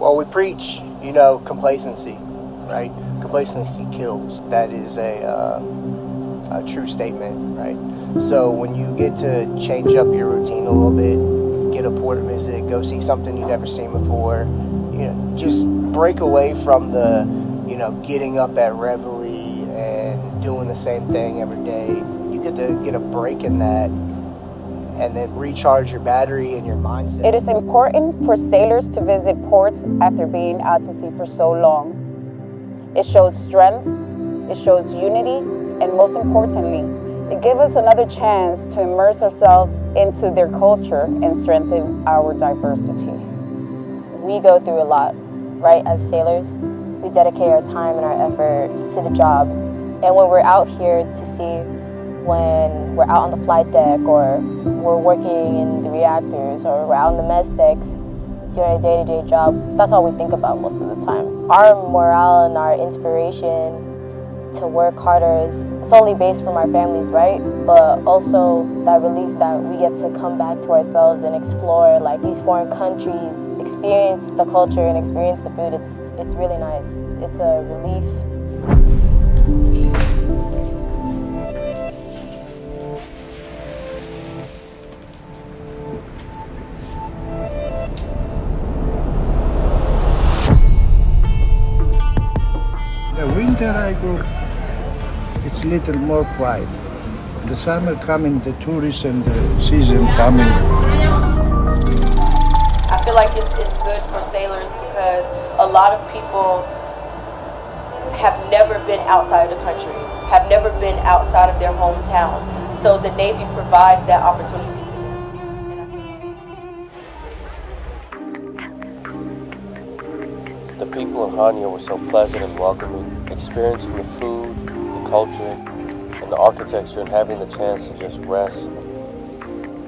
Well, we preach, you know, complacency, right? Complacency kills. That is a, uh, a true statement, right? So when you get to change up your routine a little bit, get a port visit, go see something you've never seen before, you know, just break away from the, you know, getting up at Reveille and doing the same thing every day. You get to get a break in that and then recharge your battery and your mindset. It is important for sailors to visit ports after being out to sea for so long. It shows strength, it shows unity, and most importantly, it gives us another chance to immerse ourselves into their culture and strengthen our diversity. We go through a lot, right, as sailors. We dedicate our time and our effort to the job. And when we're out here to see when we're out on the flight deck or we're working in the reactors or we're out on the mess decks doing a day-to-day job, that's all we think about most of the time. Our morale and our inspiration to work harder is solely based from our families, right? But also that relief that we get to come back to ourselves and explore like these foreign countries, experience the culture and experience the food. It's, it's really nice. It's a relief. Winter I go, it's little more quiet. The summer coming, the tourists and the season coming. I feel like it's, it's good for sailors because a lot of people have never been outside of the country, have never been outside of their hometown. So the Navy provides that opportunity. The people in Hania were so pleasant and welcoming, experiencing the food, the culture, and the architecture and having the chance to just rest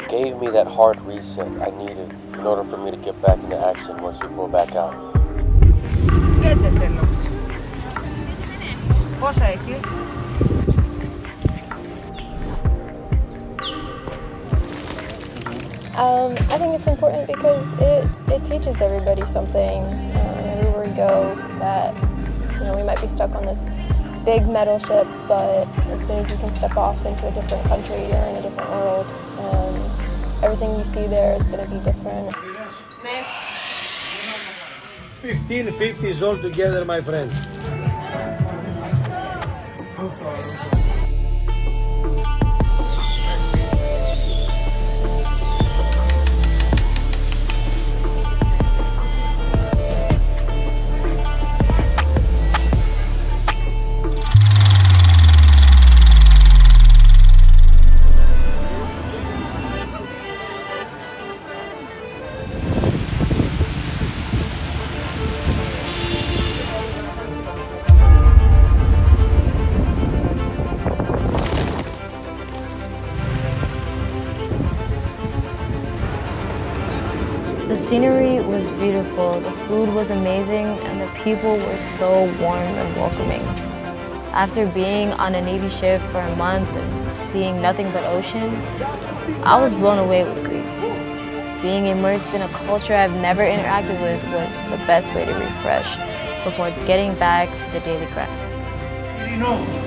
gave me that hard reset I needed in order for me to get back into action once we pull back out. Πόσα έχεις? Um, I think it's important because it, it teaches everybody something um, everywhere we go that you know we might be stuck on this big metal ship, but as soon as you can step off into a different country or in a different world, um, everything you see there is going to be different. 1550s all together, my friend. The scenery was beautiful, the food was amazing, and the people were so warm and welcoming. After being on a Navy ship for a month and seeing nothing but ocean, I was blown away with Greece. Being immersed in a culture I've never interacted with was the best way to refresh before getting back to the daily grind. You know.